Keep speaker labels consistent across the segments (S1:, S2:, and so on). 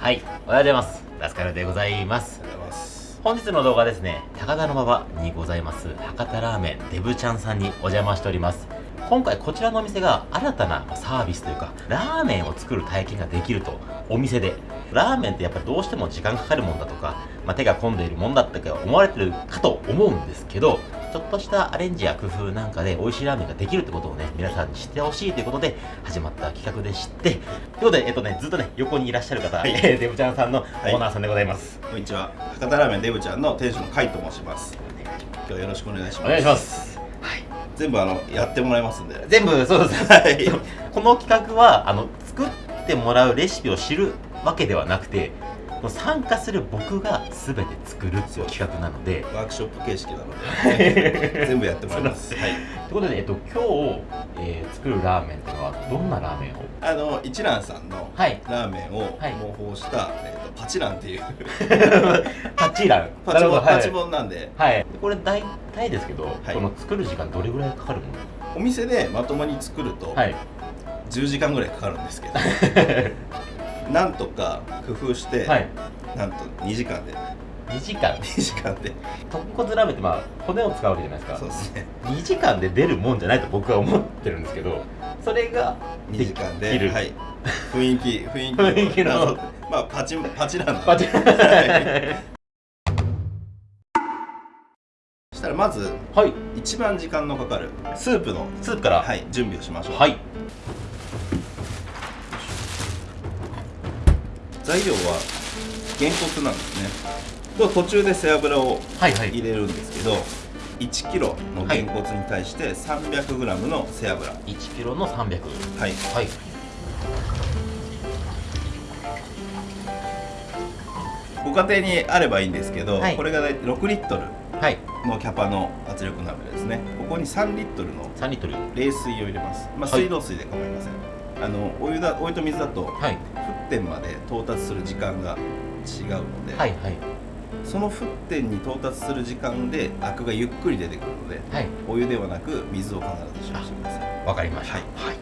S1: はい、おはようございます。ラスカルでございます。本日の動画ですね、高田馬場にございます、博多ラーメンデブちゃんさんにお邪魔しております。今回こちらのお店が新たなサービスというか、ラーメンを作る体験ができると、お店で。ラーメンってやっぱりどうしても時間かかるもんだとか、まあ、手が込んでいるもんだって思われてるかと思うんですけど、ちょっとしたアレンジや工夫なんかで美味しいラーメンができるってことをね、皆さんに知ってほしいということで始まった企画でして、ということで、えっとね、ずっとね、横にいらっしゃる方、
S2: はい
S1: えーデブちゃんさんのオーナーさんでございます。
S2: こんにちは。博多ラーメンデブちゃんの店主の甲斐と申します。今日はよろしくお願いします。
S1: お願いしま。す。はい。
S2: 全部あのやってもらいますんで。
S1: 全部そうです。
S2: はい。
S1: この企画はあの作ってもらうレシピを知るわけではなくて、もう参加する僕が全て作るっていう企画なので。
S2: ワークショップ形式なので。全部やってもらいます。はい。
S1: ということで、えっと、今日、えー作るラーメンっていうのはどんなラーメンを？
S2: あの一蘭さんの
S1: はい。
S2: ラーメンを
S1: はい。
S2: 模倣した、えっとパチランっていう。
S1: パチラン。
S2: パチモン、
S1: はい。
S2: パチモンなんで。
S1: はい。でこれ大体ですけど、
S2: はい。
S1: この作る時間どれぐらいかかるも
S2: お店でまともに作ると
S1: のはい。
S2: 10時間ぐらいかかるんですけど、なんとか工夫して、
S1: はい。
S2: なんと2時間で。
S1: 2時間
S2: ？2時間で。
S1: 豚骨ラーメンってまあ骨を使うわけじゃないですか。
S2: そうですね。
S1: 2時間で出るもんじゃないと僕は思ってるんですけどそれが
S2: 2時間ではい、雰囲気雰囲気
S1: 雰囲気の。
S2: 謎まあパチンパチランの。
S1: パチ
S2: そしたらまず
S1: はい。
S2: 一番時間のかかる。スープの、
S1: スープから。
S2: はい、準備をしましょう、
S1: はい
S2: 材料はげんこつなんですね。と途中で背脂を
S1: はいはい。
S2: 入れるんですけど1キロのげんこつに対して 300g の背脂。
S1: 1キロの300
S2: はい。
S1: はい。
S2: ご家庭にあればいいんですけど、
S1: はい。
S2: これが大体6リットル
S1: はい。
S2: のキャパの圧力鍋ですね。ここに3リットルの
S1: 3リットル。
S2: 冷水を入れます、まあ、
S1: はい。
S2: 水道水で構いません、あのお湯だお湯と水だと
S1: はい。
S2: 沸点まで到達する時間が違うので、
S1: はいはい。
S2: その沸点に到達する時間でアクがゆっくり出てくるので
S1: はい。
S2: お湯ではなく水を必ず使用してください。
S1: わかりました。
S2: はい。
S1: はい。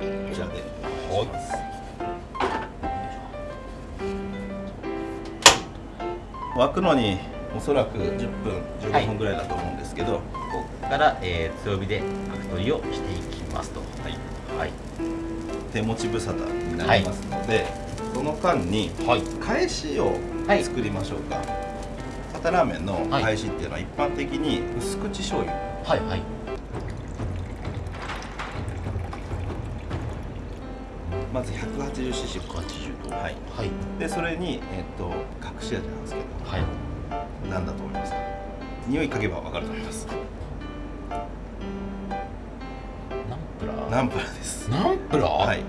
S2: こちらで
S1: はい
S2: 沸くのにおそらく10分
S1: はい
S2: 15分ぐらいだと思うんですけど、
S1: ここから、えー強火で角取りをしていきますと。
S2: はい、
S1: はい。
S2: 手持ち無沙汰になりますので、その間に
S1: はい。
S2: 返しを
S1: はい。
S2: 作りましょうか、博多ラーメンの
S1: はい。
S2: 返しっていうのは一般的に薄口醤油。
S1: はいはい。
S2: まず 180cc
S1: 80度
S2: はい。
S1: はい。
S2: でそれに、えっと隠し味なんですけど。
S1: はい
S2: 何だと思いますか？匂い嗅げば分かると思います。
S1: ナンプラー？
S2: ナンプラーです。
S1: ナンプラー？
S2: はい。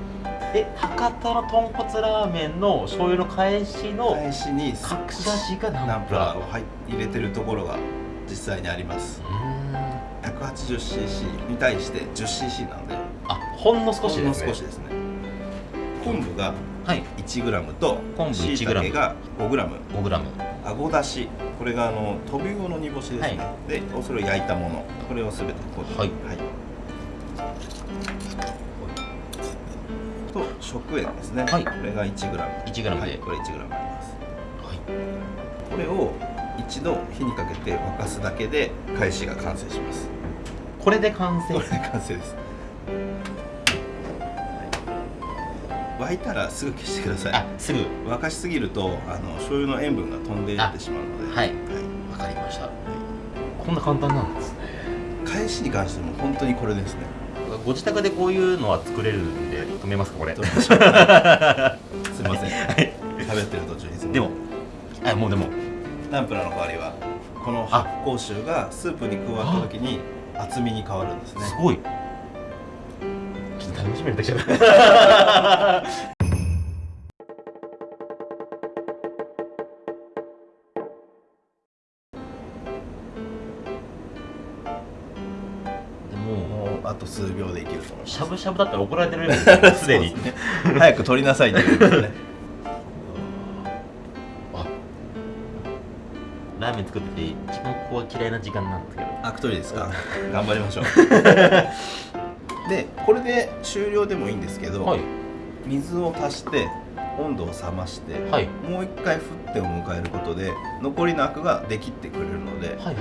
S1: え博多の豚骨ラーメンの醤油の返しの
S2: 返しに
S1: 隠し味がナ
S2: ナンプ
S1: ラー
S2: を入入れてるところが実際にあります。
S1: うーん。
S2: 180cc に対して 10cc なので。
S1: あほんの少し
S2: ほんの
S1: ですね
S2: 少しですね。昆布が
S1: はい。
S2: 1g と
S1: 昆布 1g
S2: 椎茸が 5g
S1: 5グラム。
S2: あごだしこれがあのトビウオの煮干しですね、
S1: は
S2: でそれを焼いたもの。これをすべてここに
S1: はい。
S2: と食塩ですね、
S1: はい。
S2: これが 1g
S1: 1グラムで。
S2: はい、これ 1g あります。
S1: はい。
S2: これを一度火にかけて沸かすだけで返しが完成します。
S1: これで完成
S2: これで完成です、はい、沸いたらすぐ消してください。
S1: あすぐ。
S2: 沸かしすぎるとあの醤油の塩分が飛んでいってしまうので、
S1: はい。わかりました。こんな簡単なんですね。
S2: 返しに関しても本当にこれですね。
S1: ご自宅でこういうのは作れるんで止めますかこれ。
S2: すいません、
S1: はい。
S2: 食べてる途中にすいません。
S1: でもあもうでも。
S2: ナンプラーの代わりはこの発酵臭がスープに加わった時に厚みに変わるんですね。
S1: すごいしみになってきちも
S2: もうあと数秒でいけると思います
S1: しゃぶしゃぶだったら怒られてるよね。すでに
S2: 早く取りなさいって言うね。
S1: あ。ラーメン作ってて一番ここが嫌いな時間なんですけど。
S2: アクトリですか。頑張りましょう でこれで終了でもいいんですけど、
S1: はい。
S2: 水を足して温度を冷まして、
S1: はい。
S2: もう一回沸点を迎えることで残りのアクができってくれるので
S1: はいはい。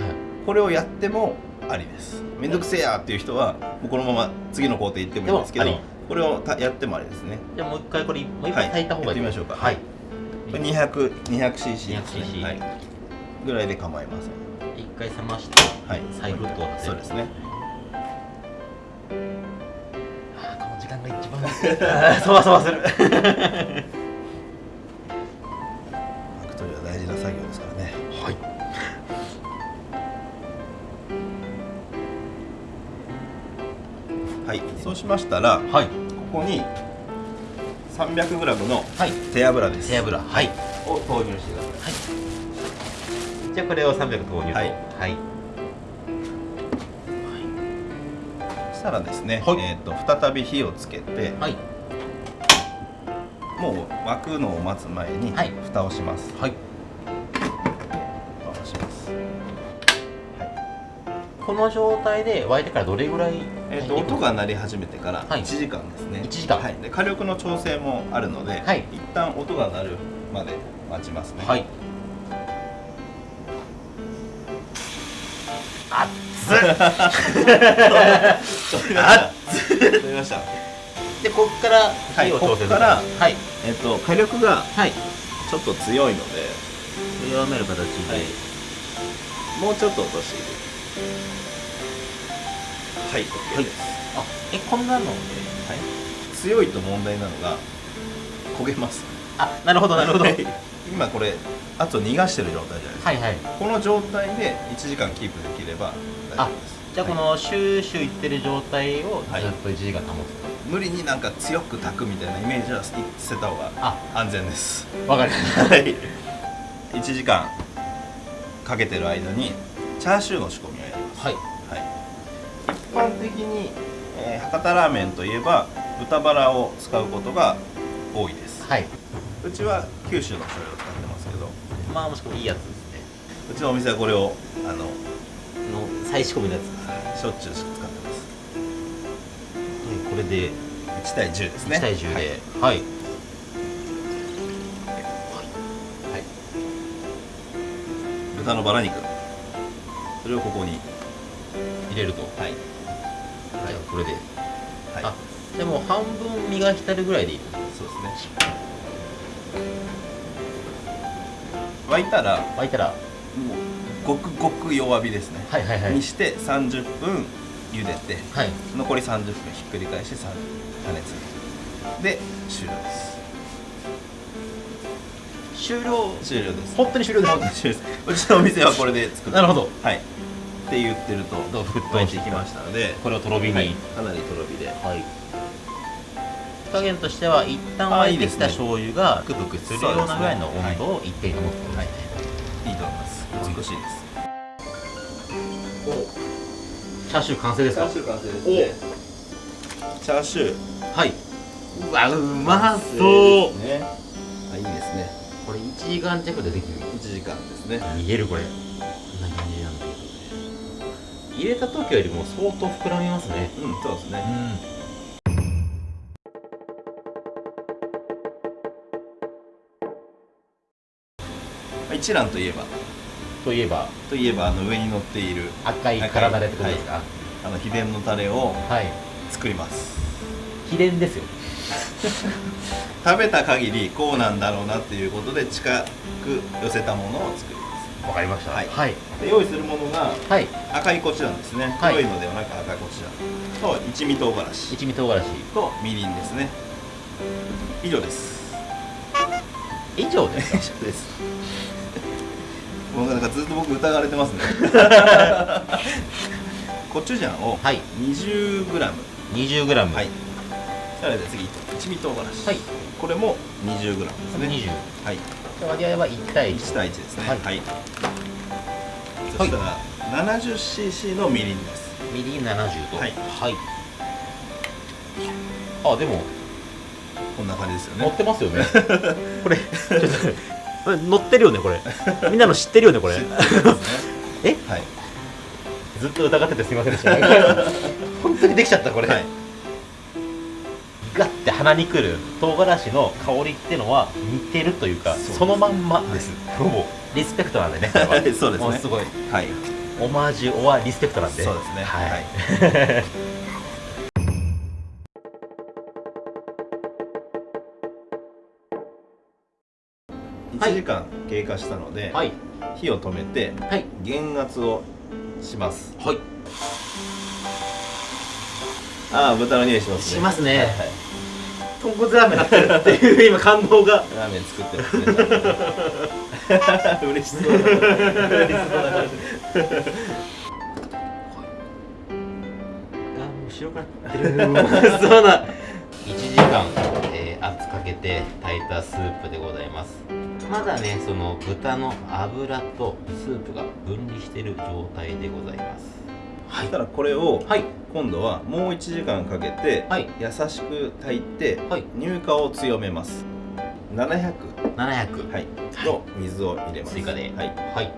S2: これをやってもありです。めんどくせえやっていう人はもうこのまま次の工程行ってもいいんですけどこれをたやってもありですね。
S1: じゃあもう一回これもう一回炊いた方がいい、
S2: やってみましょうか。
S1: はい。
S2: これ 200, 200cc ですね。
S1: 200cc
S2: はい、ぐらいで構いません。
S1: 一回冷まして
S2: はい。
S1: 再沸騰って
S2: そうですね
S1: あーこの時間が一番。そわそわする。
S2: アクトリは大事な作業ですからね。
S1: はい。
S2: はい。そうしましたら
S1: はい。
S2: ここに 300g の
S1: はい。
S2: 手油です。
S1: 背脂はい。
S2: を投入してください。
S1: じゃあこれを300投入。と
S2: はい。
S1: はい
S2: したらですね、
S1: はい。
S2: えー、と再び火をつけて
S1: はい。
S2: もう沸くのを待つ前に
S1: はい。
S2: 蓋をします、
S1: はい。
S2: 蓋をします、
S1: この状態で沸いてからどれぐらい
S2: えー、と音が鳴り始めてから
S1: はい。
S2: 1時間ですね、
S1: 1時間。
S2: はい、で火力の調整もあるので、
S1: はい。
S2: 一旦音が鳴るまで待ちますね。
S1: はい熱っ
S2: あ取りました
S1: でこっから火を調整する
S2: はいこっから
S1: はい。
S2: えっ、と火力が
S1: はい。
S2: ちょっと強いので、
S1: 弱める形で、
S2: はい。もうちょっと落としているはい OK
S1: はい。
S2: です、
S1: あえこんなので。
S2: はい、強いと問題なのが焦げます。
S1: あなるほどなるほど。はい。
S2: 今これあと逃がしてる状態じゃないですか、
S1: はい
S2: この状態で1時間キープできれば大丈夫です。
S1: じゃあこのシューシューいってる状態を
S2: はい。
S1: ずっと1時間保つ
S2: 無理になんか強く炊くみたいなイメージは捨てた方が
S1: あ。
S2: 安全です。
S1: わかりました。
S2: はい。1時間かけてる間にチャーシューの仕込みをやります。
S1: はい。
S2: はい、一般的に、えー博多ラーメンといえば豚バラを使うことが多いです。
S1: はい。う
S2: ちは九州の醤油を使ってますけど。
S1: まあもしくはいいやつですね。
S2: うちのお店はこれをあの
S1: の再仕込みのやつ
S2: しょっちゅう使ってます。
S1: これで
S2: 1対10ですね。
S1: 1対10
S2: はい。
S1: ではい。
S2: はい。豚のバラ肉。それをここに
S1: 入れると。
S2: はい。
S1: じゃあこれで。
S2: はい。
S1: あでも半分身が浸るぐらいでいい
S2: そうですね。沸いたら
S1: 沸いたら。
S2: もうごくごく弱火ですね、
S1: はいはいはい。
S2: にして30分茹でて
S1: はい。
S2: 残り30分ひっくり返してさ加熱。で終了です。
S1: 終了。
S2: 終了です。
S1: 本当に終了です。
S2: 本当に終了です。うちのお店はこれで作って
S1: なるほど。
S2: はい。って言ってると
S1: どう沸騰して
S2: きましたので
S1: これをとろ火に。
S2: は
S1: はい。い、
S2: かなりとろ火で。
S1: 火加減としては一旦
S2: あ
S1: 沸いてきた
S2: いいですね。
S1: 醤油がブクブクするようなぐらいの温度を一定に保つこと
S2: はい。
S1: ですね
S2: いいと思います。美しいです
S1: チャーシュー完成ですか？
S2: チャーシュー完成ですね。チャーシュー。
S1: はい。うわうまそう。
S2: ね。あいいですね。
S1: これ1時間弱でできる。
S2: 1時間ですね。
S1: 見えるこれ。こんな感じなんだけど。ね入れた時よりも相当膨らみますね。
S2: うんそうです
S1: う
S2: ね
S1: ん。
S2: まあ一蘭といえば
S1: といえば？
S2: といえばあの上に乗っている
S1: 赤い体でってことですか？
S2: あの秘伝のタレを
S1: はい。
S2: 作ります。
S1: 秘伝ですよ。
S2: 食べた限りこうなんだろうなっていうことで近く寄せたものを作りま
S1: わかりました。
S2: はい。
S1: はい。
S2: 用意するものが
S1: はい。
S2: 赤いコチュジャンですね、
S1: はい。
S2: 黒いのではなく赤いコチュジャンと一味唐辛子。
S1: 一味唐辛子。
S2: とみりんですね。以上です。
S1: 以上ですか？
S2: 以上ですもうなんかずっと僕疑われてますね。コチュジャンを
S1: はい。
S2: 20g
S1: 20g
S2: はい。さらに次一味唐辛子。
S1: はい。
S2: これも 20g ですね。
S1: 20
S2: はい。
S1: 割合は1対1
S2: 1対1ですね。
S1: はい。
S2: はい、そしたら 70cc のみりんです。
S1: みりん70と。
S2: はい。
S1: はい。あでも。
S2: こんな感じですよね。
S1: 乗ってますよね。これちょっと乗ってるよねこれ。みんなの知ってるよねこれ。
S2: 知ってるんです
S1: え？
S2: ねはい。
S1: ずっと疑っててすみませんでした。本当にできちゃったこれ、
S2: はい。
S1: ガッて鼻にくる唐辛子の香りってのは似てるというか
S2: そう
S1: そのまんまです、もうリスペクトなんでね
S2: そうですね。
S1: もうすごい。
S2: はい。
S1: オマージュオアリスペクトなんで。
S2: そうですね。
S1: はい、
S2: 1時間経過したので、
S1: はい。
S2: 火を止めて
S1: はい。
S2: 減圧をします。
S1: はい。
S2: ああ豚の匂いしますね。
S1: しますね。
S2: はいはい。
S1: 豚骨ラーメンなっっていう今感動が。
S2: ラーメン作ってますね。嬉しそうだ嬉し そうだ
S1: あもう白くなってるそうな1時間、えー圧かけて炊いたスープでございます。まだねその豚の脂とスープが分離している状態でございます。は
S2: そしたらこれを
S1: はい。
S2: 今度はもう1時間かけて、
S1: はい。
S2: 優しく炊いて、
S1: はい。
S2: 乳化を強めます。700、
S1: 700
S2: はい、の水を入れます。
S1: 追加で。
S2: はい、
S1: はい。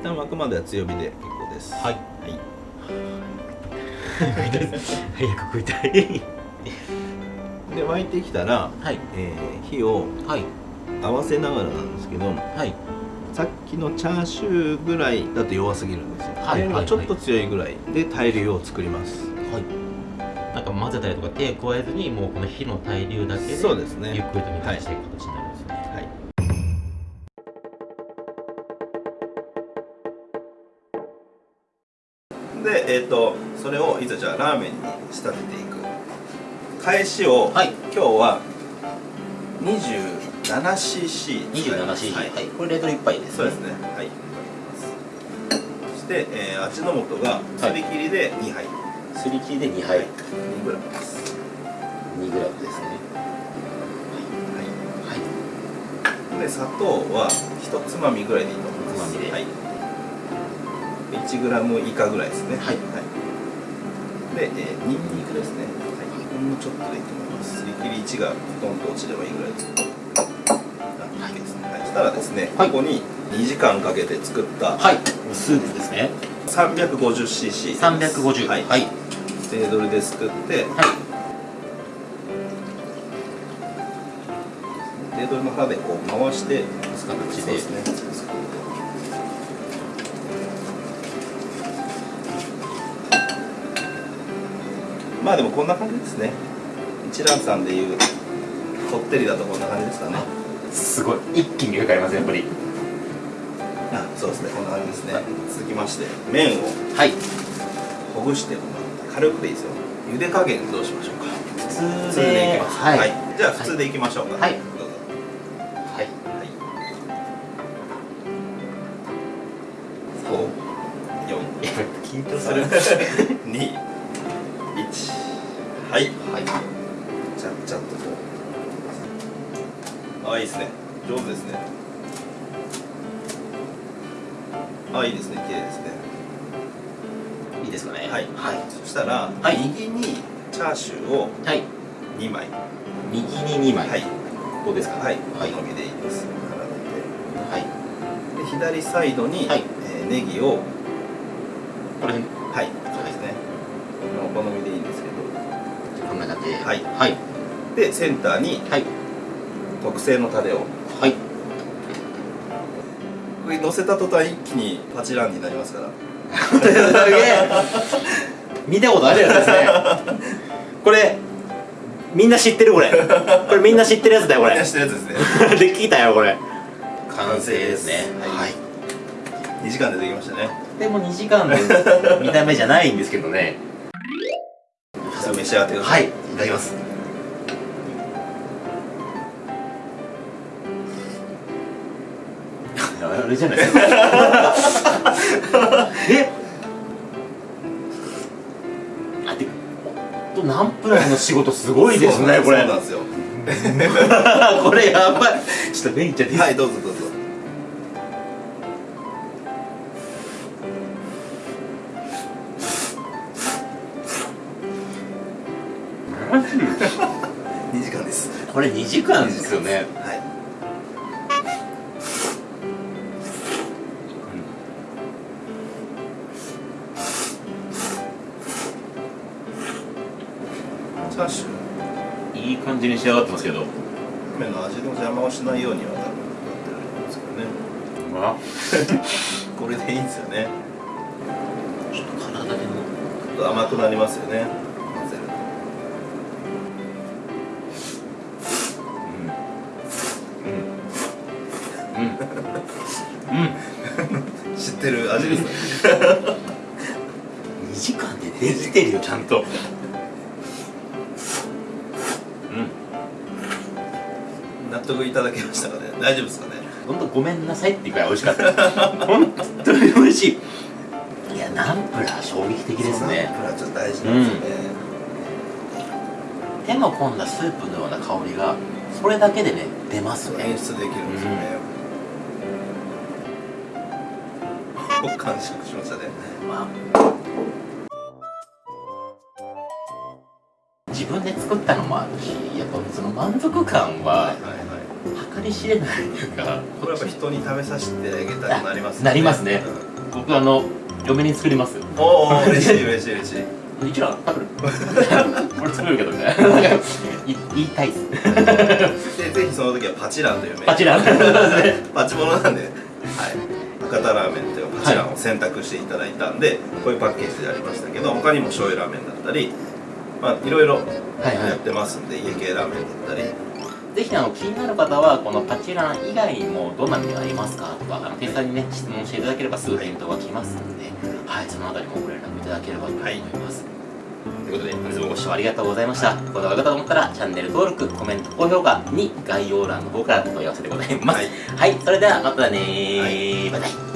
S2: 一旦沸くまでは強火で結構です。
S1: はい
S2: はい
S1: 早く食いたい。
S2: で沸いてきたら、
S1: はい。
S2: えー火を
S1: はい。
S2: 合わせながらなんですけど
S1: はい。
S2: さっきのチャーシューぐらいだと弱すぎるんですよ、
S1: はい
S2: これがちょっと強いぐらいで対流を作ります。
S1: はい。なんか混ぜたりとか手加えずにもうこの火の対流だけで
S2: そうですね。
S1: ゆっくりと煮返していく形になる。んですね
S2: はいえっ、とそれをいざじゃあラーメンに仕立てていく。返しを、
S1: はい。
S2: 今日は 27cc
S1: 27cc
S2: はい、
S1: はい。これレトル1杯です
S2: そうですね。はい。そして、えー、味の素がすり切りで2杯、
S1: すり切りで2杯。
S2: はい、2g です、
S1: 2グラムですね。
S2: はい。
S1: はい。
S2: で砂糖は1つまみぐらいでいいと思います。
S1: つまみで。
S2: はい、1グラム以下ぐらいですね。
S1: はい。
S2: で、えー、ニンニクですね、はい、ほんのちょっとでいいと思います。すり切り1がドンと落ちればいいぐらいです。あい。いですね、はい、そしたらですね、
S1: はい。
S2: ここに2時間かけて作った
S1: はい。スープですね。
S2: 350cc
S1: 350
S2: はい、
S1: はい。
S2: テードルですくって。
S1: はい。
S2: テードルの刃でこう回して
S1: す形で。
S2: そうですねまあでもこんな感じですね。一蘭さんでいうこってりだとこんな感じですかね。
S1: すごい。一気に変えますやっぱり。
S2: あそうですね。こんな感じですね。続きまして麺を
S1: はい。
S2: ほぐしてもらって軽くでいいですよ。茹で加減どうしましょうか。
S1: 普通
S2: でいきます。
S1: はい。
S2: じゃあ普通でいきましょうか。
S1: はい
S2: です
S1: かね。
S2: はい。
S1: はい。
S2: そしたら、
S1: はい。
S2: 右にチャーシューを
S1: はい。
S2: 2枚。
S1: 右に2枚。
S2: はい。
S1: ここですか？
S2: はい。
S1: はい。
S2: お好みでいいです並
S1: はい。
S2: で左サイドに、
S1: はい。
S2: えーネギを
S1: これ
S2: はい。そうですね。お好みでいいんですけど。
S1: こんな感じで。
S2: はい。
S1: はい。
S2: でセンターに
S1: はい。
S2: 特製のタレを。
S1: はい。
S2: これ乗せた途端一気にパチランになりますから
S1: すげえ。見たことあるやつですね。これみんな知ってるこれ。これみんな知ってるやつだよこれ。
S2: みんな知ってるやつですね。
S1: で聞いたよこれ。完成ですね。
S2: はい
S1: はい。
S2: 2時間でできましたね。
S1: でも2時間で見た目じゃないんですけどね。
S2: 召し上がってくださ
S1: はいいただきます。あれじゃないですか え？あてとナンプラーの仕事すごいですねこれ。これやばい。ちょっとメインちゃって
S2: はいどうぞどうぞ。
S1: らしい
S2: 2時間です。
S1: これ2時間ですよね。
S2: はい
S1: じに仕上がってますけど。
S2: 麺の味の邪魔をしないようには多分なってるんですけどね。これでいいんですよね。
S1: ちょっと体でも。
S2: ちょっと甘くなりますよね。混ぜる。
S1: うん。うん。うん。
S2: と知ってる味ですね
S1: 2時間でできてるよちゃん。と
S2: 大丈夫ですかね？
S1: 本当ごめんなさいっていうくらい美味しかった。本当に美味しい。いやナンプラー衝撃的ですね。
S2: ナンプラーちょっと大事なんですよね、
S1: 手の込んだスープのような香りがそれだけでね出ますね。
S2: 演出できるんですよね、僕完食しましたね。
S1: まあ。自分で作ったのもあるしやっぱその満足感は計り知れないというか
S2: これやっぱ人に食べさせてあげたくなります
S1: なりますね。
S2: うん。
S1: 僕あの嫁に作ります。
S2: おお嬉しい嬉しい嬉しい。
S1: 一蘭食べる？俺作るけどみたいな。なんかい言いたいっす。
S2: でぜひその時はパチランという麺
S1: パチラン。
S2: パチモノなんで、はい、博多ラーメンというパチランを選択していただいたんで、こういうパッケージでありましたけど他にも醤油ラーメンだったりまあいろいろ
S1: はいはい。
S2: やってますんで、家系ラーメンだったり
S1: ぜひあの気になる方はこのパチラン以外にもどんなメニューありますか？とかあの店員さんにね質問していただければすぐ返答が来ますので、はい、そのあたりもご連絡いただければと思います。ということで本日もご視聴ありがとうございました。この動画がと思ったらチャンネル登録、コメント、高評価に概要欄の方から問い合わせてございます。
S2: はい
S1: はい、それではまたねバイバイ。